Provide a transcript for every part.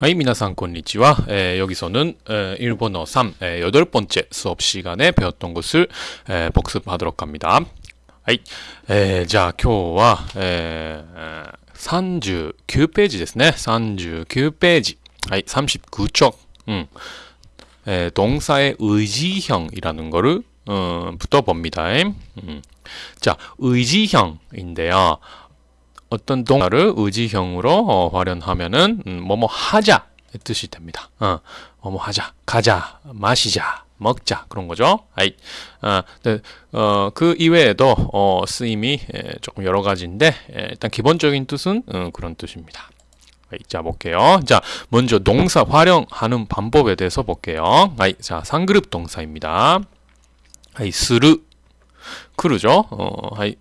はい、皆さんこんにちは。 에, 여기서는 에, 일본어 3 에, 여덟 번째 수업 시간에 배웠던 것을 에, 복습하도록 합니다. はい、えーじゃあ今日は、えー39ページですね。39ページ。はい、39쪽. 음. 에, 동사의 의지형이라는 거를 음, 부터 봅니다. 음. 자, 의지형인데요. 어떤 동사를 의지형으로 어, 활용하면은 음, 뭐뭐 하자 의 뜻이 됩니다. 어, 뭐뭐 하자, 가자, 마시자, 먹자 그런 거죠. 아이, 어, 네, 어, 그 이외에도 어, 쓰임이 에, 조금 여러 가지인데 에, 일단 기본적인 뜻은 음, 그런 뜻입니다. 아이, 자 볼게요. 자 먼저 동사 활용하는 방법에 대해서 볼게요. 아이, 자 상그룹 동사입니다. 아이, 스르, 크루죠. 어, 아이,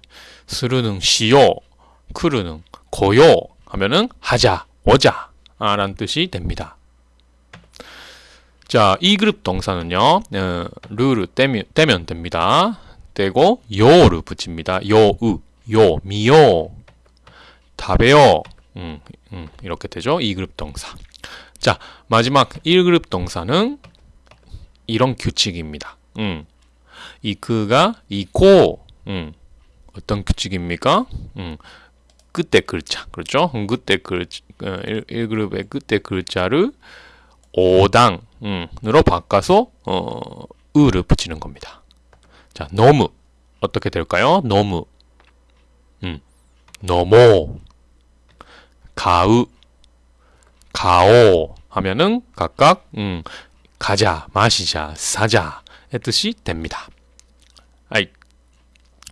스르는 시요. 크루는 고요 하면은 하자, 오자 아, 라는 뜻이 됩니다. 자, 2그룹 동사는요, 어, る를 떼면, 떼면 됩니다. 떼고, 요를 붙입니다. 요, 으, 요, 미요, 다베요, 음, 음, 이렇게 되죠. 2그룹 동사. 자, 마지막 1그룹 동사는 이런 규칙입니다. 음, 이 그가 이고, 음, 어떤 규칙입니까? 음, 끝에 글자 그렇죠? 그때 글 1그룹의 끝에 글자를 5당으로 바꿔서 어, 으를 붙이는 겁니다. 자, 너무 어떻게 될까요? 너무 음, 너모 가으 가오 하면은 각각 음, 가자, 마시자, 사자 의 뜻이 됩니다. 아이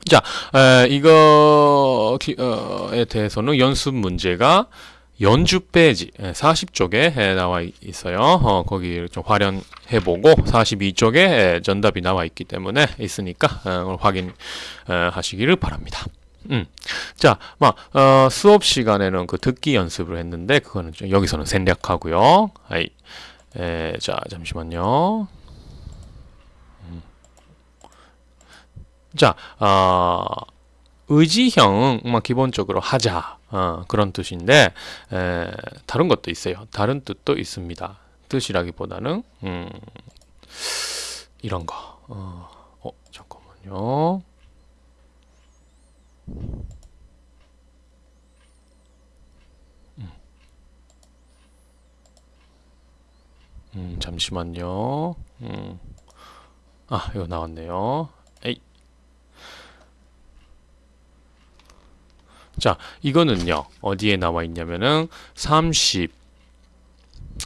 자, 에, 이거에 대해서는 연습 문제가 연주 페이지 40쪽에 나와 있어요. 어, 거기 좀 활용해보고 42쪽에 정답이 나와 있기 때문에 있으니까 어, 확인하시기를 바랍니다. 음. 자, 막 어, 수업 시간에는 그 듣기 연습을 했는데 그거는 좀 여기서는 생략하고요. 에, 자, 잠시만요. 자, 어, 의지형은 뭐 기본적으로 하자 어, 그런 뜻인데 에, 다른 것도 있어요. 다른 뜻도 있습니다. 뜻이라기보다는 음, 이런 거. 어, 어 잠깐만요. 음. 음, 잠시만요. 음. 아, 이거 나왔네요. 에이. 자, 이거는요. 어디에 나와 있냐면은 30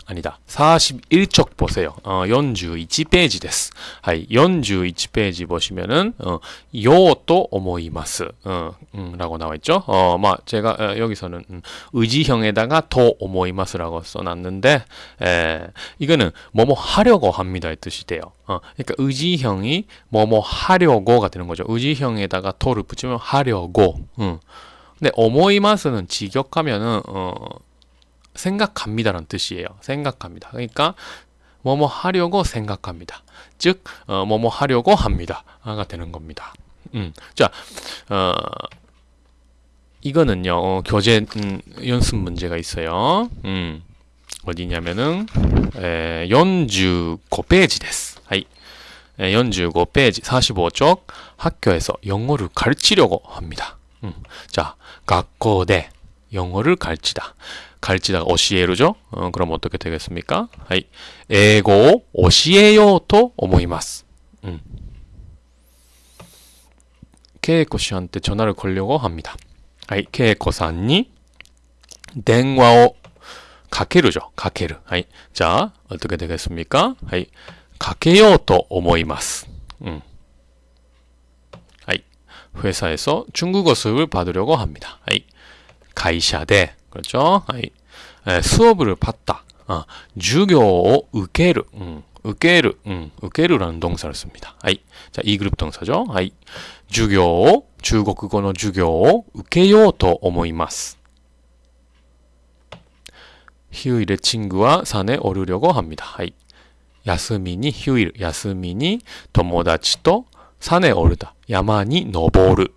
아니다. 41쪽 보세요. 어, 41페이지 です. 하이, 41페이지 보시면은 어, 요또 오모이마스. 어, 음, 라고 나와 있죠. 어, 막 제가 어, 여기서는 음, 의지형에다가 더 오모이마스라고 써 놨는데 에, 이거는 뭐뭐 하려고 합니다의 뜻이 돼요. 어, 그러니까 의지형이 뭐뭐 하려고가 되는 거죠. 의지형에다가 토를 붙이면 하려고. 음. 근데 오모이마스는 직역하면은 어 생각합니다라는 뜻이에요. 생각합니다. 그러니까 뭐뭐 하려고 생각합니다. 즉 어, 뭐뭐 하려고 합니다가 되는 겁니다. 음, 자, 어, 이거는요 어, 교재 음, 연습 문제가 있어요. 음, 어디냐면은 에, 45페이지 です. 하이. 45페이지 45쪽 학교에서 영어를 가르치려고 합니다. 음. 자, 각고대 영어를 갈치다. 갈치다 어시에루죠? 어, 그럼 어떻게 되겠습니까? はい. えいごを おしえようと おもいます. 음. 케이코 씨한테 전화를 걸려고 합니다. 하이. 케이코 산이 덴와오 가케루죠. 가케루. 하이. 자, 어떻게 되겠습니까? はい. かけようと おもいます. 음. 하이. 회사에서 중국어 수업을 받으려고 합니다. 하이. 会社で 그렇죠? 아이, 에, 수업을 받다. 아, 授業を受ける. 음, 受ける. 음, 受ける라는 동사를 씁니다. 아이, 자, 이 그룹 동사죠. 아이, 授業を 중국어の 授業を受けようと思います. 휴일에 친구와 산에 오르려고 합니다. 아이, 야스미니 휴일, 야스미니 友達と 산에 오르다. 야마니 노보르.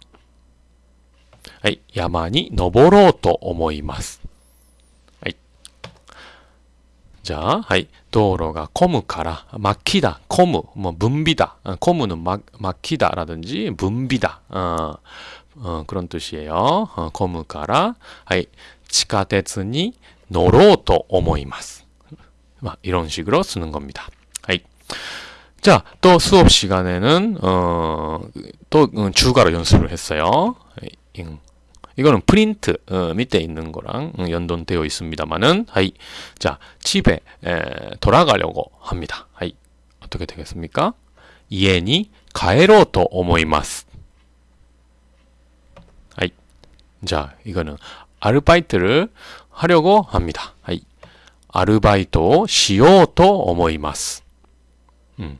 はい、山に登ろうと思います。はい。 자, 하이. 도로가 코무카라 막히다. 코무 뭐 문비다. 어, 코무는 막 막히다라든지 문비다. 어, 어, 그런 뜻이에요. 어, 코무카라 하이. 地下鉄に 노로또 오모이마스. 막 이런 식으로 쓰는 겁니다. 자, 또 수업 시간에는 어, 또 음, 추가로 연습을 했어요. 음, 이거는 프린트 어, 밑에 있는 거랑 음, 연동되어 있습니다만은 はい. 자, 집에 에, 돌아가려고 합니다. はい. 어떻게 되겠습니까? いえに かえろうと おもいます. はい. 자, 이거는 아르바이트를 하려고 합니다. はい. 아르바이토 시요토 오모이마스. 음.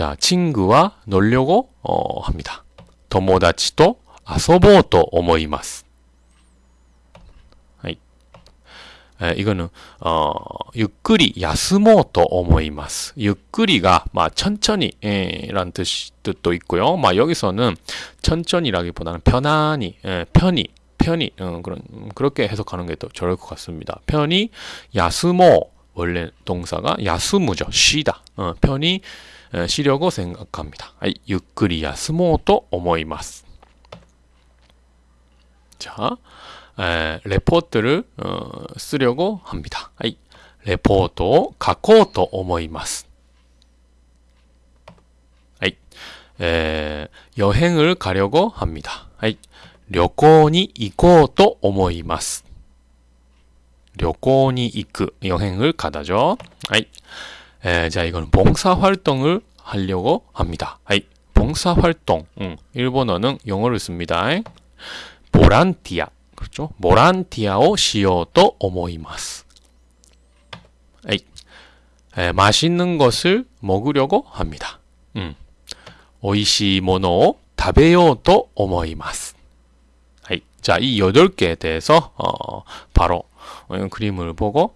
하이. 자, 친구와 놀려고 어, 합니다. 友達と遊ぼうと思います。はい。えー 이거는 어, ゆっくり休もうと思います. ゆっくり가 마, 천천히 예, 라는 뜻, 뜻도 있고요. 마, 여기서는 천천히라기보다는 편안히, 예, 편히, 편히 어, 그런 그렇게 해석하는 게 더 좋을 것 같습니다. 편히 야스모 원래 동사가 야스무죠. 쉬다. 어, 편히 에, 쉬려고 생각합니다. 아이, ゆっくり休もうと思います. 자, 에, 레포트를 어, 쓰려고 합니다. 아이, 레포트 가고と 思います. 아이, 에, 여행을 가려고 합니다. 아이, 旅行に行こうと思います. 旅行に行く 여행을 가다죠. 아이, 에, 자, 이건 봉사 활동을 하려고 합니다. 아이, 봉사 활동. 음, 일본어는 영어를 씁니다. 보란티아. 그렇죠? 보란티아오 시요또 오모이마스. 아이, 에, 맛있는 것을 먹으려고 합니다. 음, 오이시 모노 타베요또 오모이마스. 자, 이 여덟 개에 대해서 어, 바로 어, 그림을 보고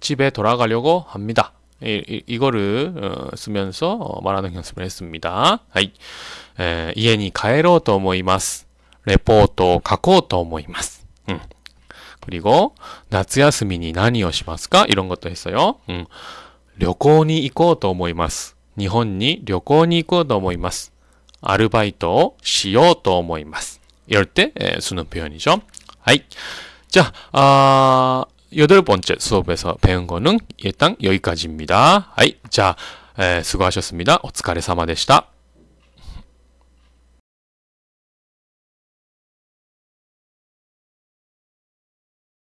집에 돌아가려고 합니다. 이, 이, 이거를 어, 쓰면서 어, 말하는 연습을 했습니다. 하이. 에, 家に帰ろうと思います. 레포트を書こうと思います. 음. 그리고 夏休みに何をしますか? 이런 것도 했어요. 음. 旅行に行こうと思います. 日本に旅行に行こうと思います. 아르바이트をしようと思います. 이럴 때 에, 쓰는 표현이죠. 하이. 자, 아, 여덟 번째 수업에서 배운 거는 일단 여기까지입니다. 하이, 자, 에, 수고하셨습니다. お疲れ様でした.